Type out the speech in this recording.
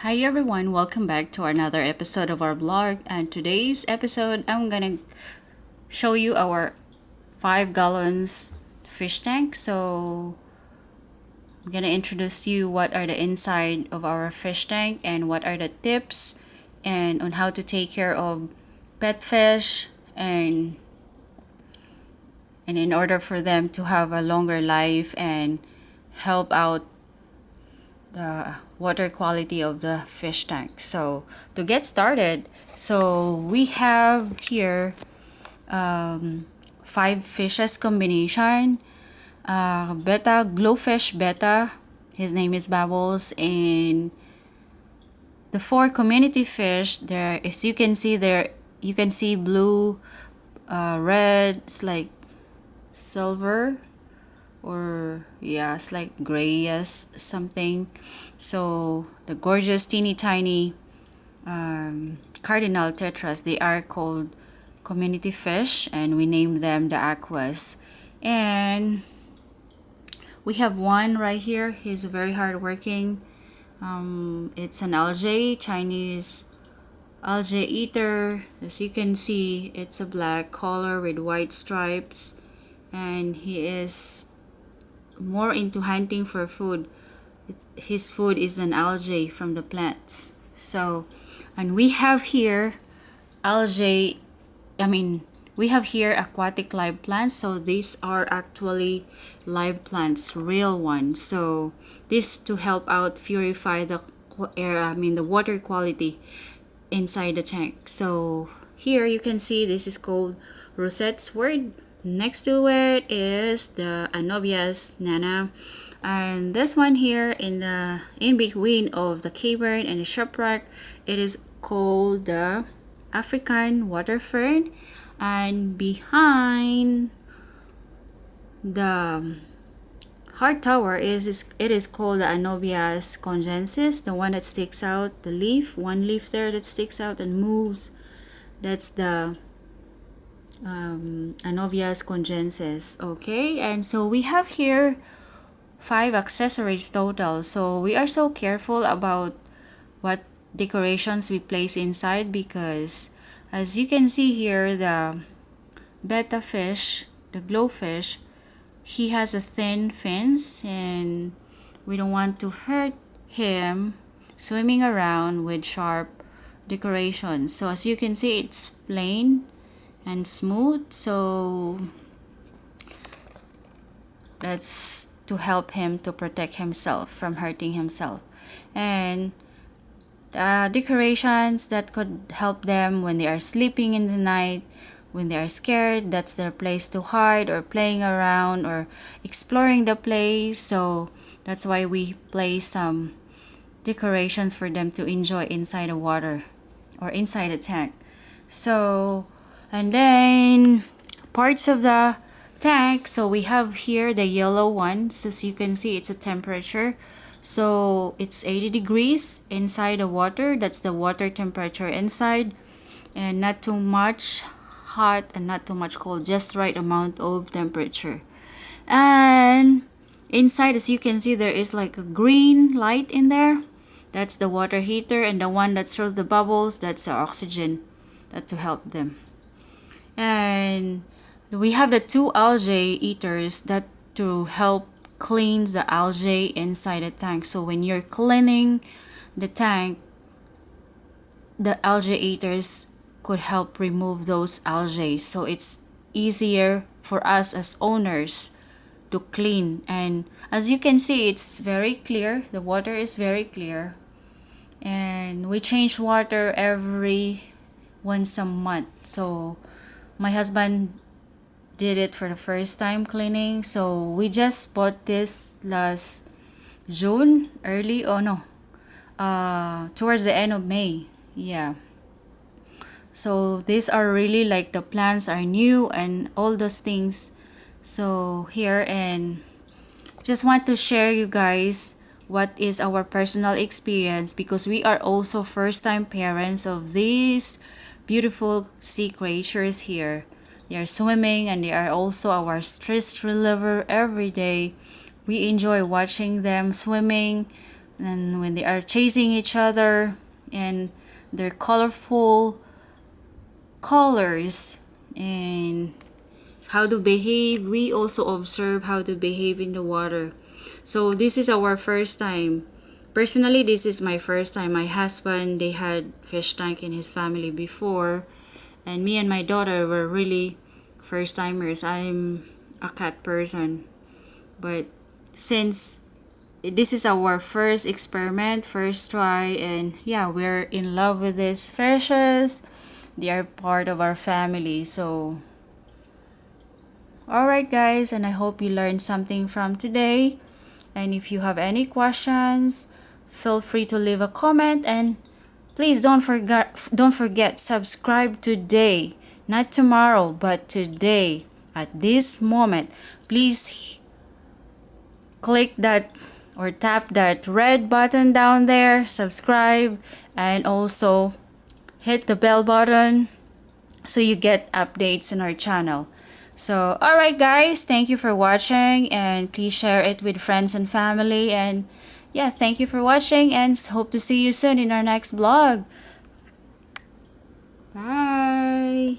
Hi everyone, welcome back to another episode of our vlog. And today's episode, I'm gonna show you our five gallons fish tank. So I'm gonna introduce you what are the inside of our fish tank and what are the tips and on how to take care of pet fish and and in order for them to have a longer life and help out the water quality of the fish tank. So to get started so we have here um, five fishes combination uh, betta GloFish betta his name is bubbles and the four community fish there as you can see there you can see blue uh, red it's like silver or yeah it's like grayish something. So the gorgeous teeny tiny um, cardinal tetras they are called community fish and we name them the aquas. And we have one right here. He's very hardworking. Um, it's an algae Chinese algae eater. As you can see it's a black color with white stripes. And he is more into hunting for food. It's, his food is an algae from the plants. So and we have here algae i mean we have here aquatic live plants. So these are actually live plants real ones. So this to help out purify the air i mean the water quality inside the tank. So here you can see this is called rosette sword next to it is the Anubias nana. And this one here in the in between of the cavern and the shipwreck it is called the African water fern and behind the heart tower is, is it is called the Anubias congensis the one that sticks out the leaf one leaf there that sticks out and moves. That's the um, Anubias congensis okay? And so we have here five accessories total. So we are so careful about what decorations we place inside because as you can see here the betta fish the GloFish he has a thin fins and we don't want to hurt him swimming around with sharp decorations. So as you can see it's plain and smooth. So that's to help him to protect himself from hurting himself. And uh, decorations that could help them when they are sleeping in the night when they are scared that's their place to hide or playing around or exploring the place. So that's why we place some decorations for them to enjoy inside the water or inside the tank. So and then parts of the tank so we have here the yellow one. So as you can see it's a temperature. So it's 80 degrees inside the water. That's the water temperature inside. And not too much hot and not too much cold just right amount of temperature. And inside as you can see there is like a green light in there. That's the water heater and the one that shows the bubbles. That's the oxygen that to help them and we have the two algae eaters that to help clean the algae inside the tank. So when you're cleaning the tank the algae eaters could help remove those algae so it's easier for us as owners to clean. And as you can see it's very clear. The water is very clear. And we change water every once a month. So my husband did it for the first time cleaning. So we just bought this last June early oh no uh towards the end of May yeah. So these are really like the plants are new and all those things. So here and just want to share you guys what is our personal experience because we are also first time parents of these beautiful sea creatures here. They are swimming and they are also our stress reliever every day. We enjoy watching them swimming and when they are chasing each other and their colorful colors and how to behave we also observe how to behave in the water so this is our first time personally this is my first time. My husband they had fish tank in his family before. And me and my daughter were really first timers. I'm a cat person. But since this is our first experiment first try and yeah we're in love with these fishes. They are part of our family so. Alright guys and i hope you learned something from today. And if you have any questions feel free to leave a comment and please don't forget don't forget subscribe today not tomorrow but today at this moment please click that or tap that red button down there, subscribe, and also hit the bell button so you get updates in our channel. So, alright guys, thank you for watching and please share it with friends and family and yeah, thank you for watching and hope to see you soon in our next vlog. Bye.